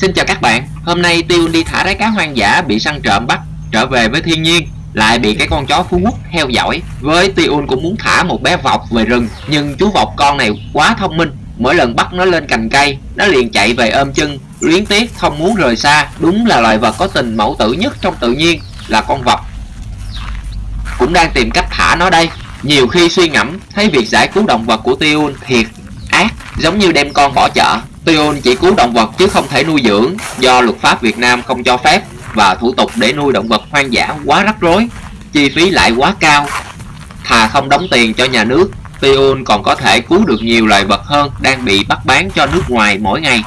Xin chào các bạn, hôm nay Tiêu đi thả rái cá hoang dã bị săn trộm bắt trở về với thiên nhiên lại bị cái con chó phú quốc theo dõi. Với Tiêu cũng muốn thả một bé vọc về rừng nhưng chú vọc con này quá thông minh. Mỗi lần bắt nó lên cành cây nó liền chạy về ôm chân luyến tiếc không muốn rời xa. Đúng là loài vật có tình mẫu tử nhất trong tự nhiên là con vọc. Cũng đang tìm cách thả nó đây. Nhiều khi suy ngẫm thấy việc giải cứu động vật của Tiêu thiệt ác giống như đem con bỏ chợ. Tiêu chỉ cứu động vật chứ không thể nuôi dưỡng, do luật pháp Việt Nam không cho phép, và thủ tục để nuôi động vật hoang dã quá rắc rối, chi phí lại quá cao. Thà không đóng tiền cho nhà nước Tiêu còn có thể cứu được nhiều loài vật hơn đang bị bắt bán cho nước ngoài mỗi ngày.